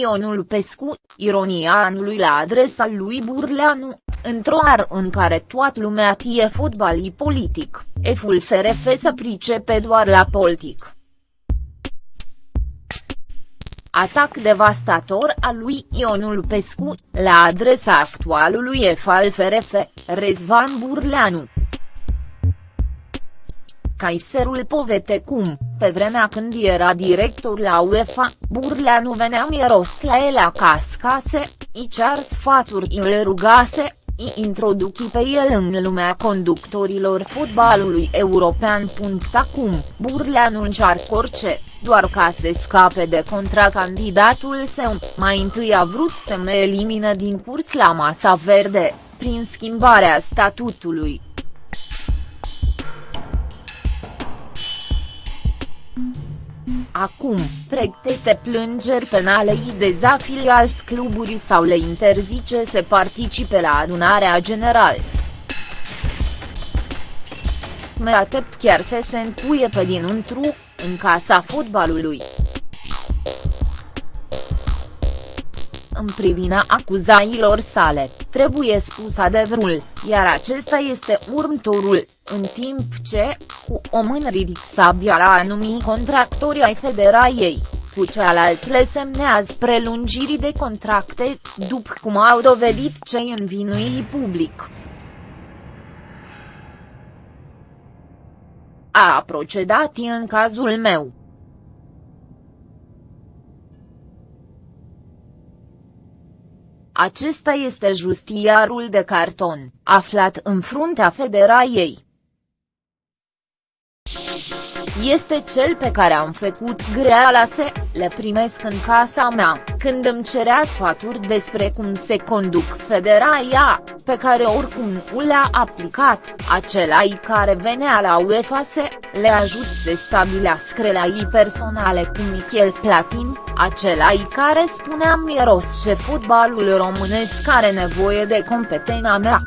Ionul Pescu, ironia anului la adresa lui Burleanu, într-o ar în care toată lumea tie fotbalii politic, eful FRF să pricepe doar la politic. Atac devastator al lui Ionul Pescu, la adresa actualului EF al FRF, Rezvan Burleanu. Caiserul povete cum, pe vremea când era director la UEFA, Burleanu venea miros la el acasă, i cer sfaturi îl rugase, i introduci pe el în lumea conductorilor fotbalului european. Acum, Burleanu încearcă orice, doar ca să scape de contracandidatul său, mai întâi a vrut să mă elimine din curs la masa verde, prin schimbarea statutului. Acum, pregătește plângeri penale îi dezafiliați cluburii sau le interzice să participe la adunarea generală. Mă aștept chiar să se încuie pe dinăuntru, în casa fotbalului. În privina acuzailor sale, trebuie spus adevărul, iar acesta este următorul, în timp ce, cu o mână ridic sabia la anumii contractori ai federației, cu cealaltă le semnează prelungirii de contracte, după cum au dovedit cei învinuiri public. A procedat în cazul meu. Acesta este justiarul de carton, aflat în fruntea federației. Este cel pe care am făcut greala să le primesc în casa mea, când îmi cerea sfaturi despre cum se conduc federaia, pe care oricum nu le-a aplicat, acela care venea la UEFA să le ajut să stabilească relații personale cu Michel Platin, acela care spunea miros ce fotbalul românesc are nevoie de competența mea.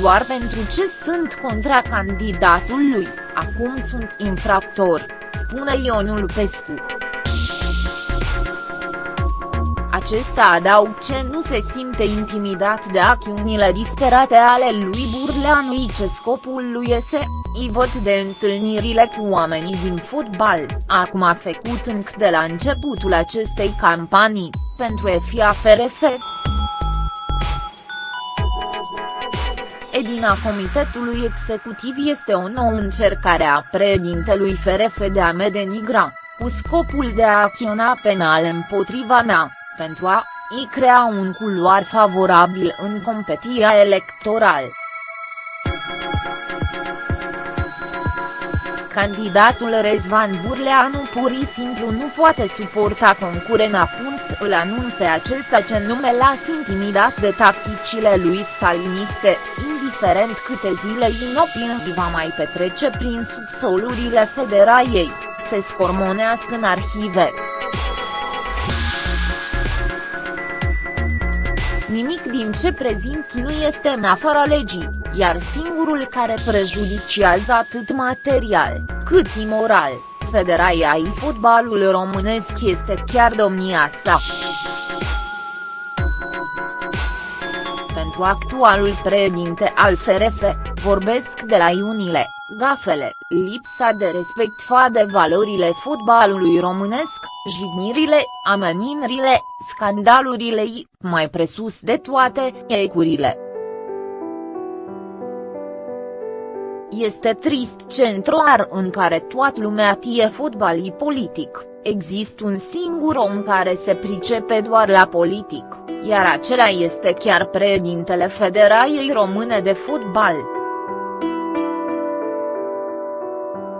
Doar pentru ce sunt contra candidatul lui, acum sunt infractor, spune Ionul Pescu. Acesta adaug ce nu se simte intimidat de acțiunile disperate ale lui Burleanu ce scopul lui este, i văd de întâlnirile cu oamenii din fotbal, acum a făcut încă de la începutul acestei campanii, pentru FIAFRF. Edina Comitetului Executiv este o nouă încercare a președintelui FRF de a me denigra, cu scopul de a acționa penal împotriva mea, pentru a i crea un culoar favorabil în competiția electorală. Candidatul Rezvan Burleanu pur și simplu nu poate suporta concurena. Îl anun pe acesta ce nume l-a intimidat de tacticile lui staliniste, indiferent câte zile inopinii va mai petrece prin subsolurile federației, se scormonească în arhive. Nimic din ce prezint nu este în afara legii, iar singurul care prejudiciază atât material, cât imoral, federația ai fotbalul românesc este chiar domnia sa. Pentru actualul președinte al FRF, vorbesc de la iunile, gafele, lipsa de respect fa de valorile fotbalului românesc, jignirile, ameninrile, scandalurile i, mai presus de toate, ecurile. Este trist centroar în care toată lumea tie fotbalii politic, există un singur om care se pricepe doar la politic, iar acela este chiar președintele Federației Române de Fotbal.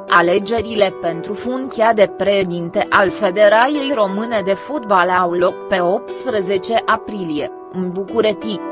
Alegerile pentru funcția de președinte al Federației Române de Fotbal au loc pe 18 aprilie, în București.